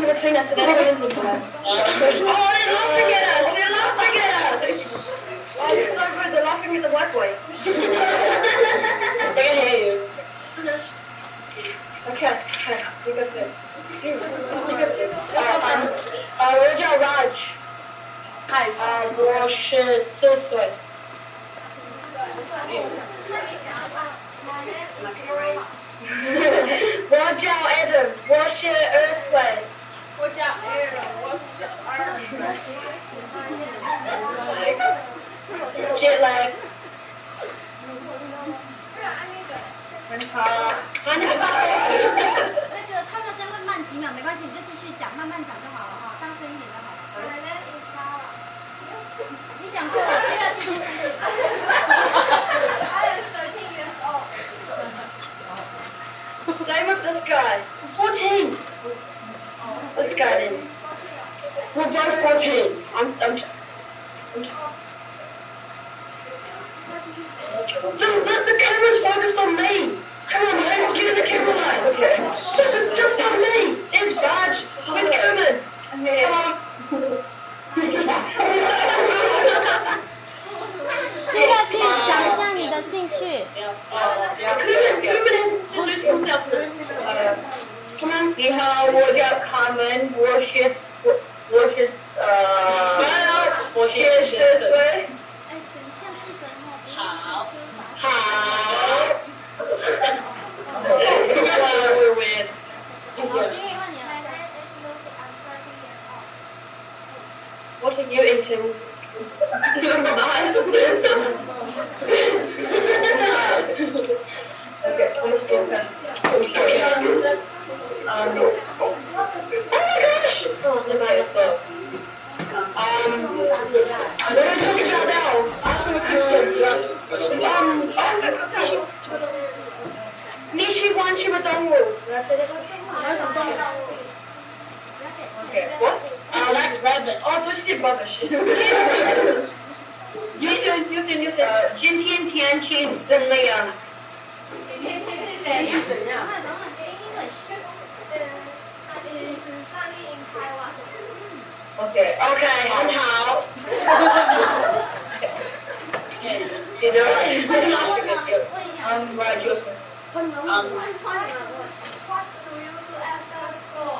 between us. Oh, they to get us. They love to get us. Oh, it's so good. They're laughing at the white boy. they can hear you. Okay, okay. You got this. You got this. Uh, uh, Raja Raj. Hi. Uh, Rosh Silsway. Out, Adam. Watch your Earthway. Watch out, Aaron. Watch out. Jet lag. 很好。那个他们声会慢几秒，没关系，你就继续讲，慢慢讲就好了哈，大声一点就好了。My name is Kara. 你讲过了，接下去就是。I am 13 years old. Same with this guy. 14. This guy then. We're both 14. I'm, I'm, I'm the, the, the camera's focused on me. that's rubbish. Oh, this is rubbish. 优秀优秀优秀！今天天气怎么样？今天天气怎样？怎样？English. Sunny, sunny in Taiwan. OK OK，很好。记得问一下， Um, right, Joseph. Um, What do you do after school?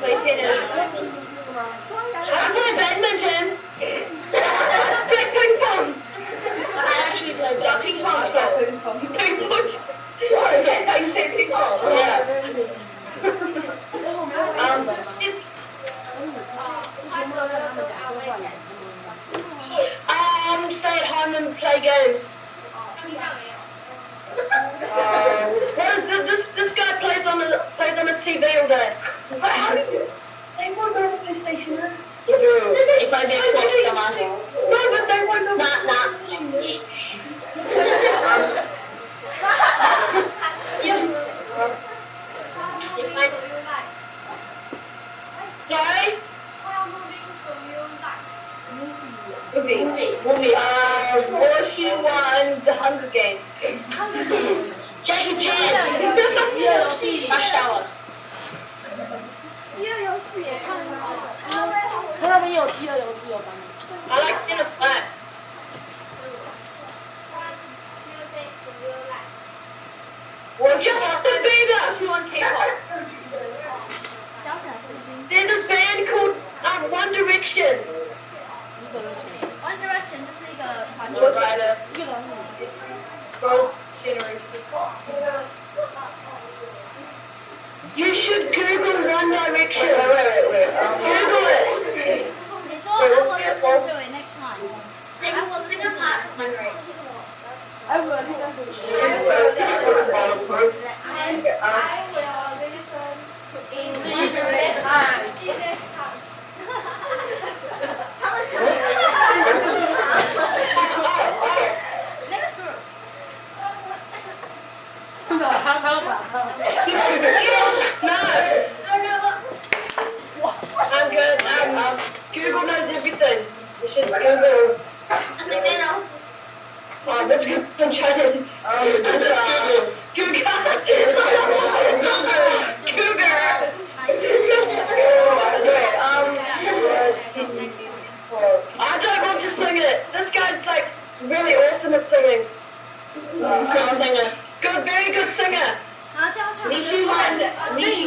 I play tennis. I play badminton. play ping pong. I actually play ping pong. lee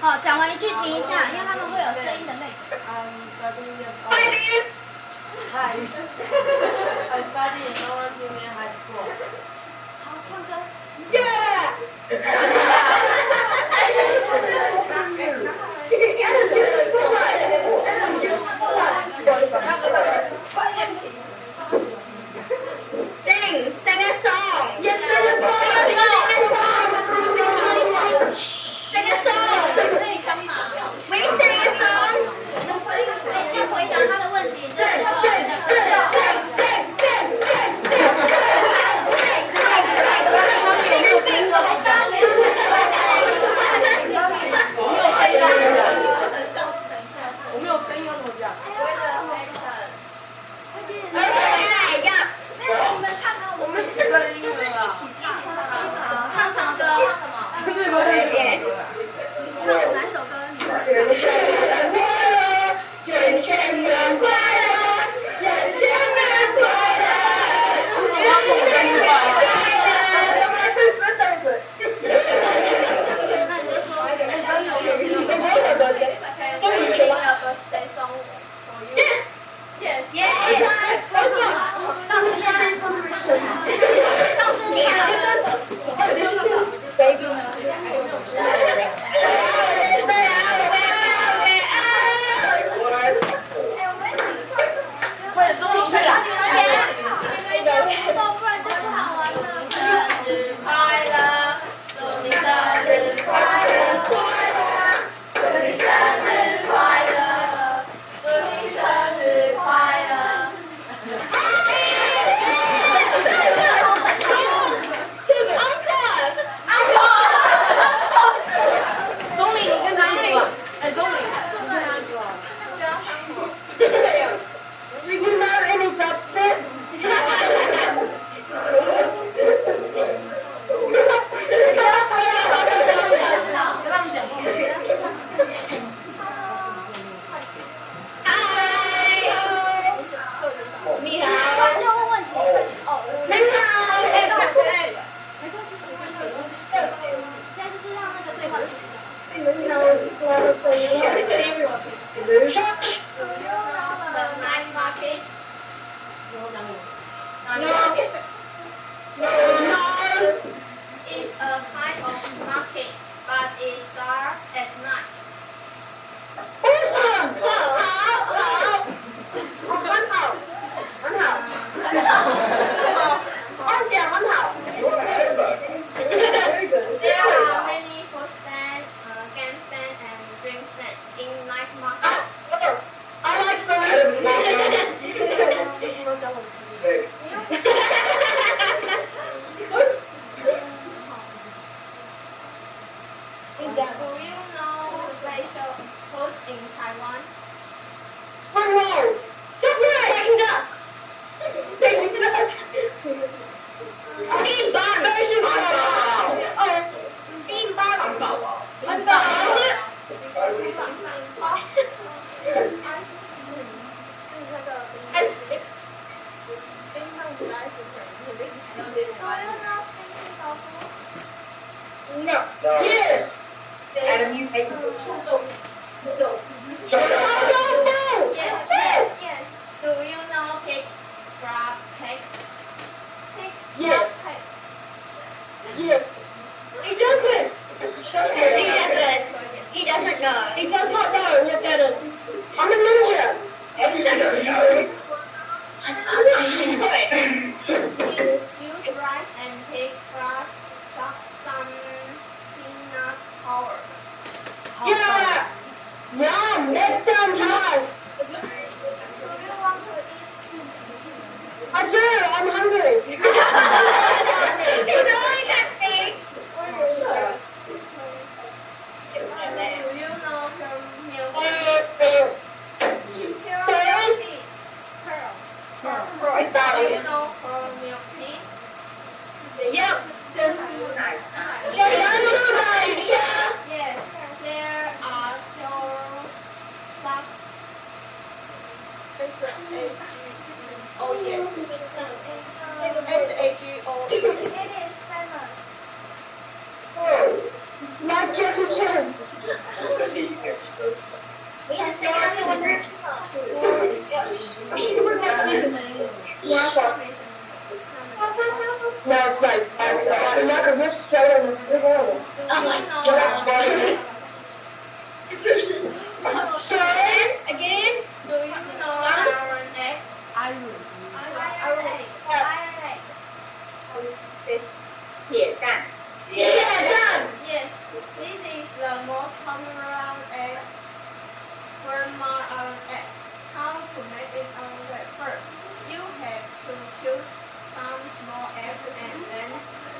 好，讲完一句停一下，因为他们会有声音的那个。Hi. In high school. 好，唱歌。Yeah.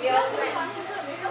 没有没有没有没有没有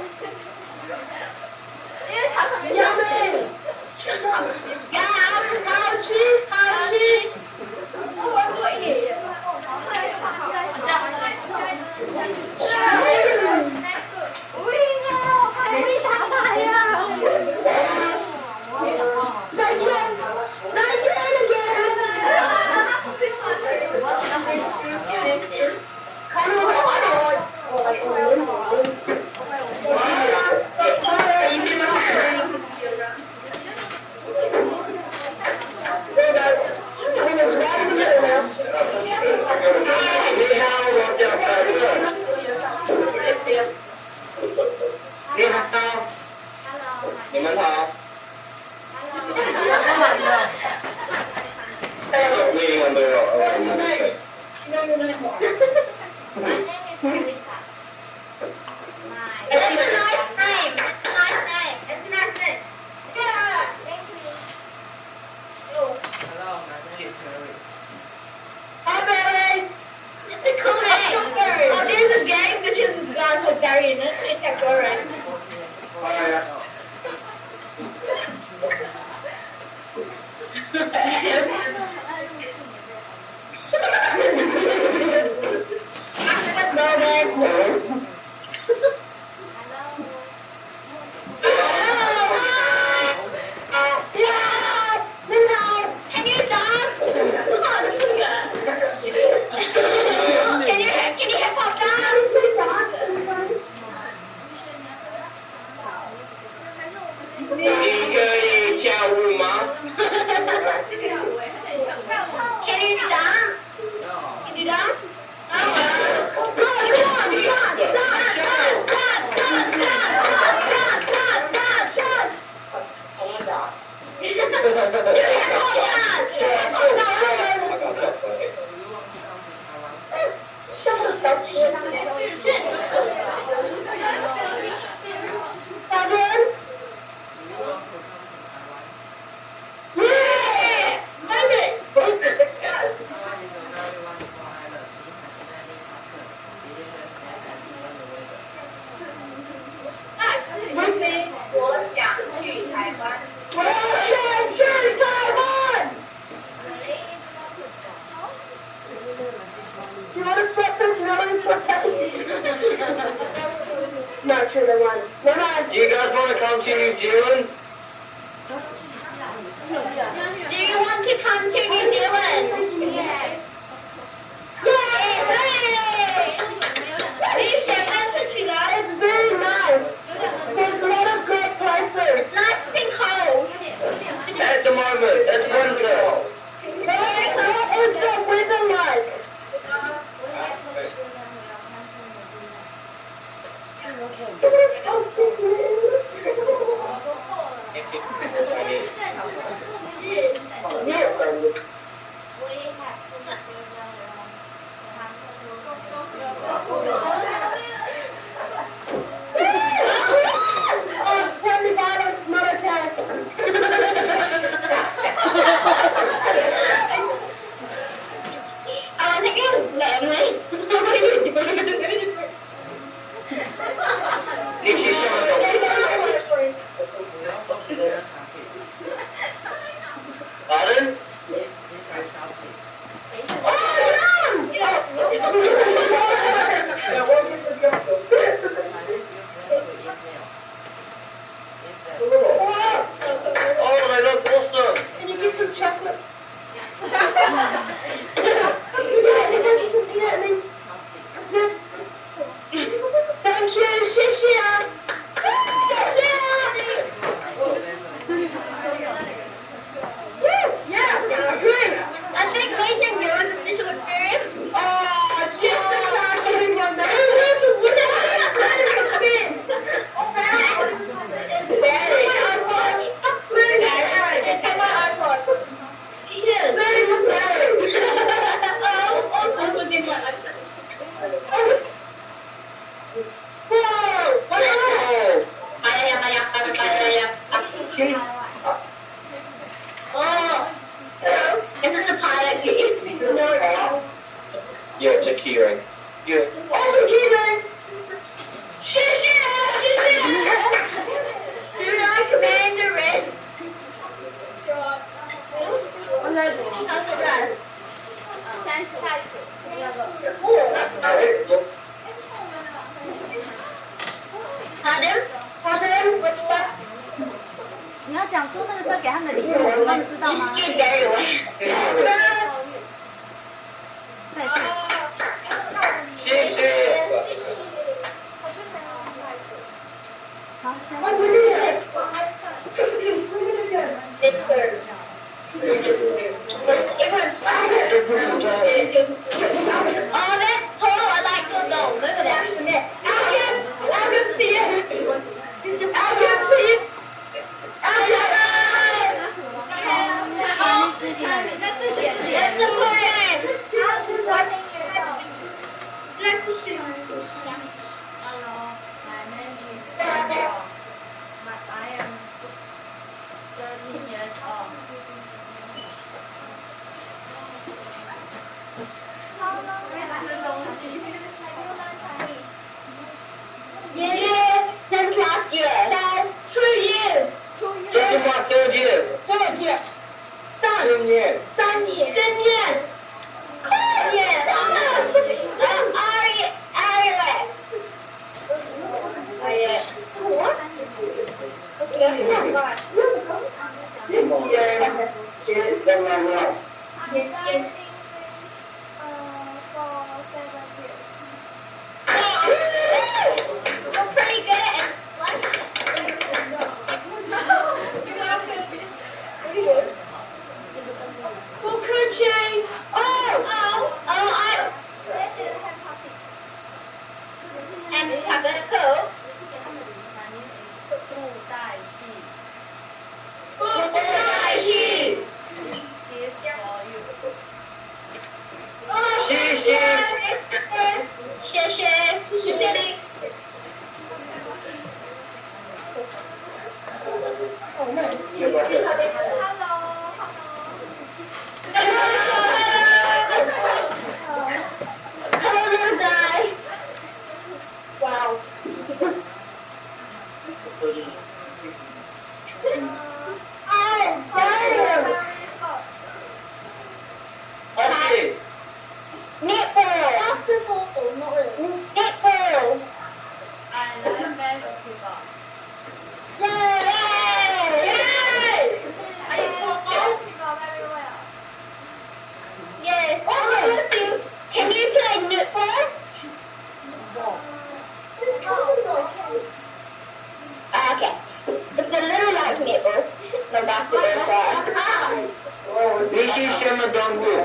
This is Shema We're.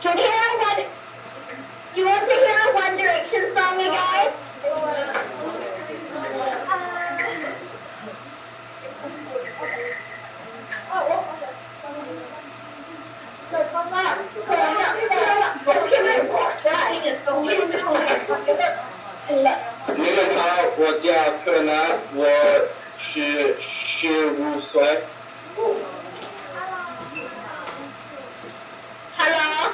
Can? Do you want to hear a One Direction song. 明朝国家特南我十十五岁。Hello。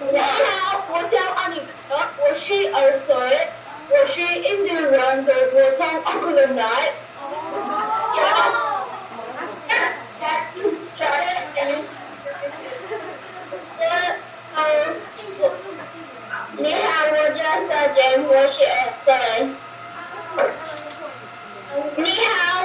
明朝国家阿里克，我十二岁，我是印度人的普通奥克兰来。大家我是 S 你好。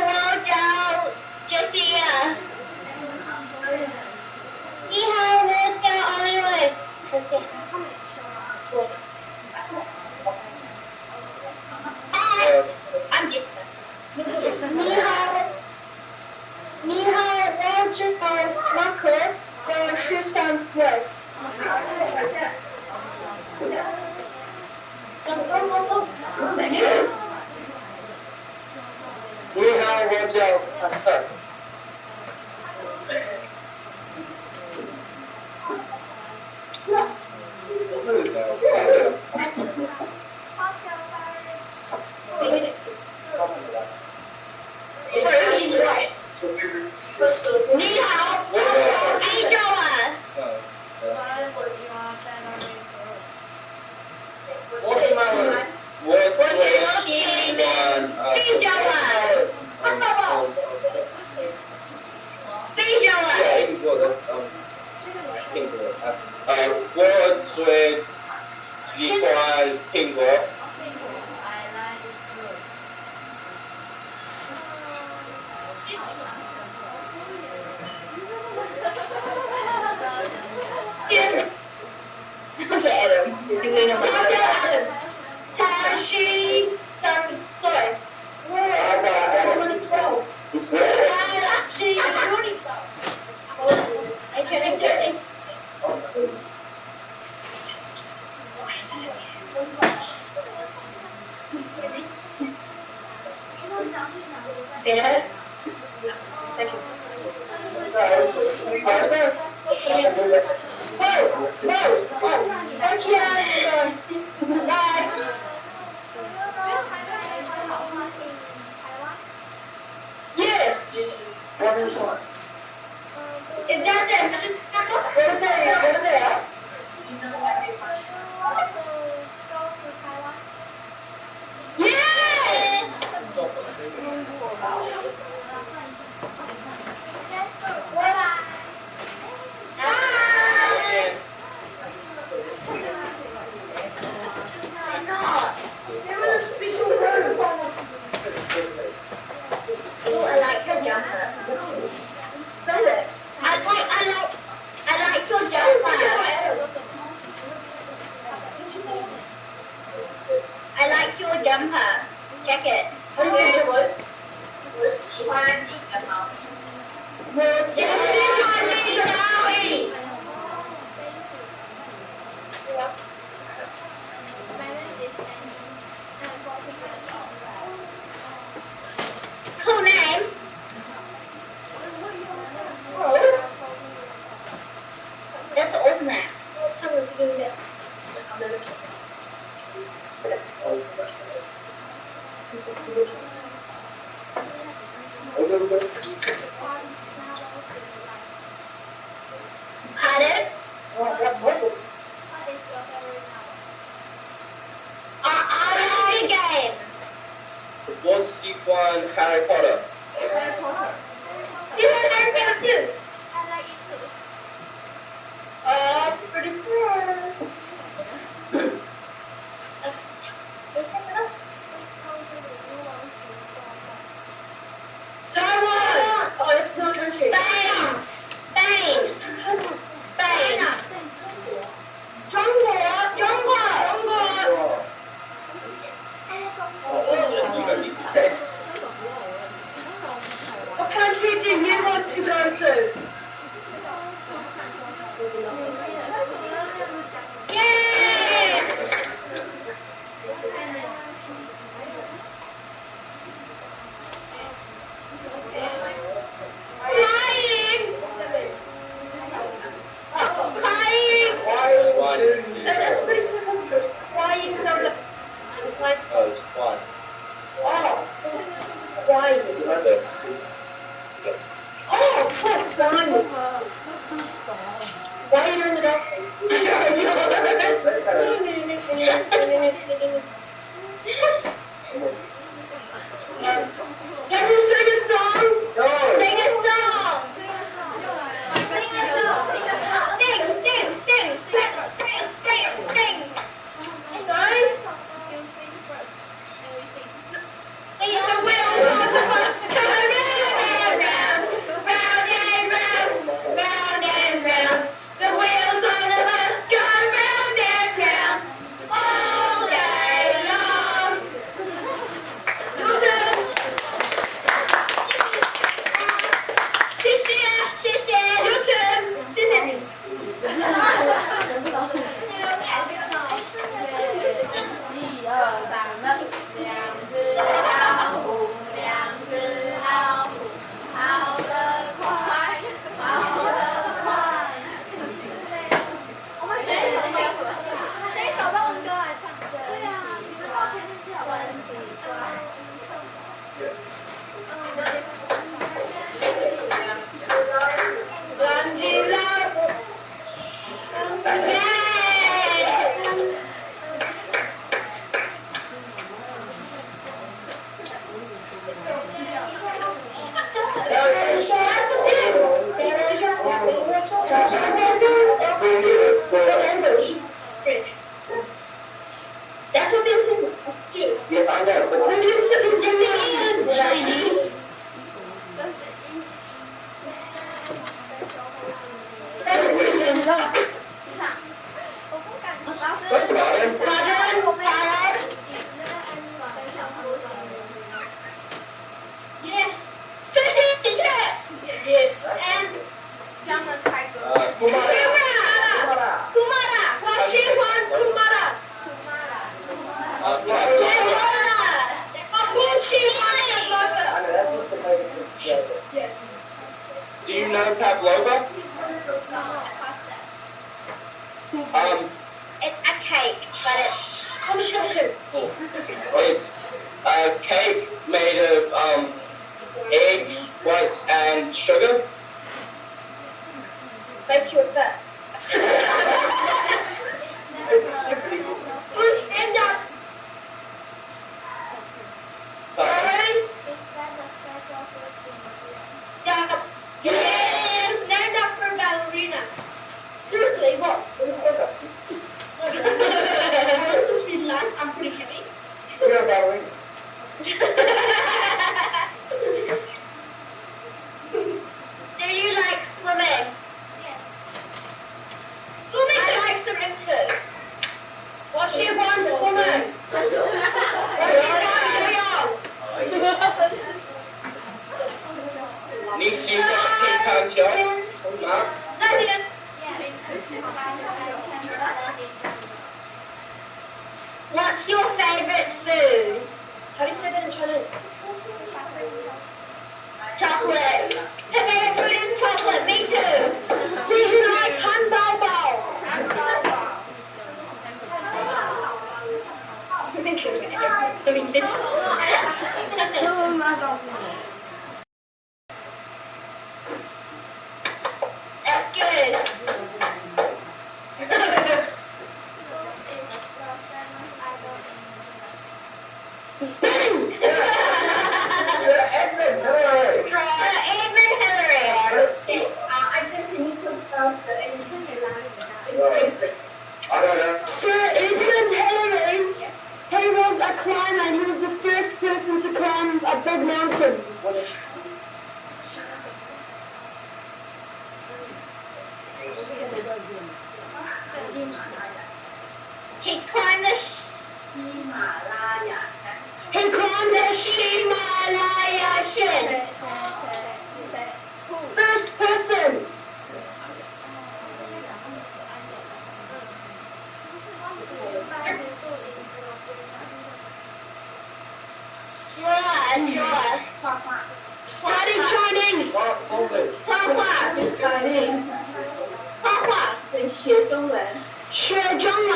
Sure, John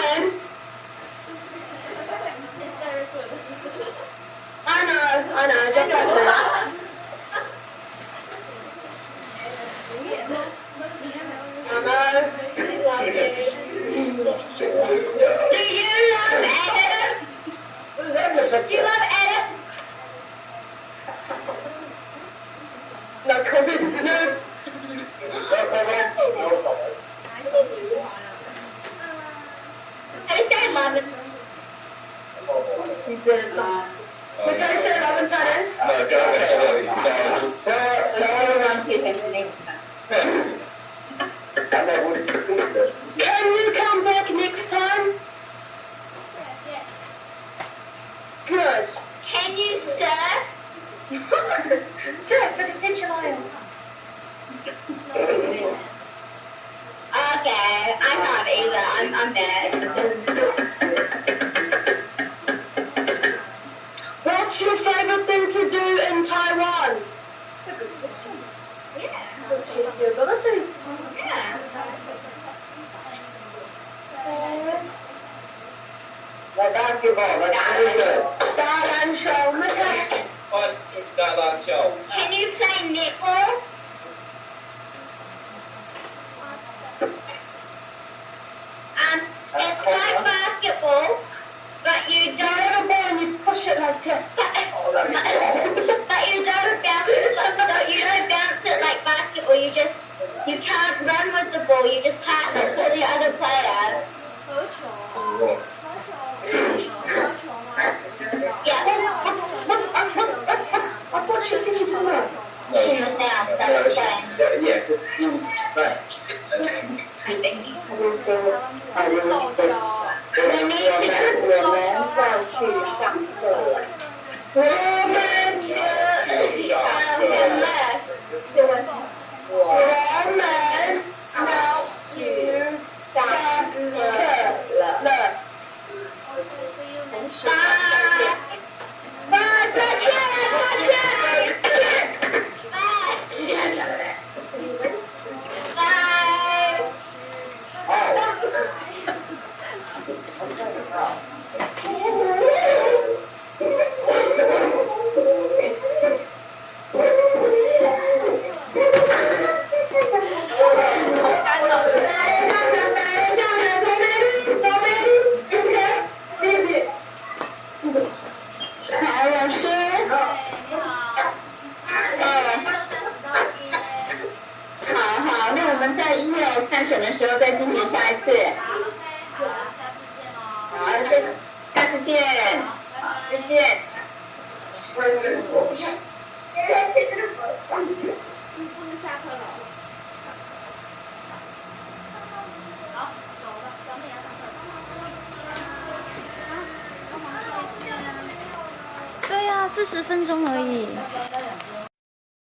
I know, I know, just like that. What's your favourite thing to do in Taiwan? The. Yeah. Basketball, and show, Can you play netball? Um, it's like basketball but you don't bounce it. You don't bounce it like basketball. You just you can't run with the ball. You just pass it to the other player. Yeah. I thought she said she down, because he was back. I think he was. I really 我们也上去上课了。我们也能上课了。我们。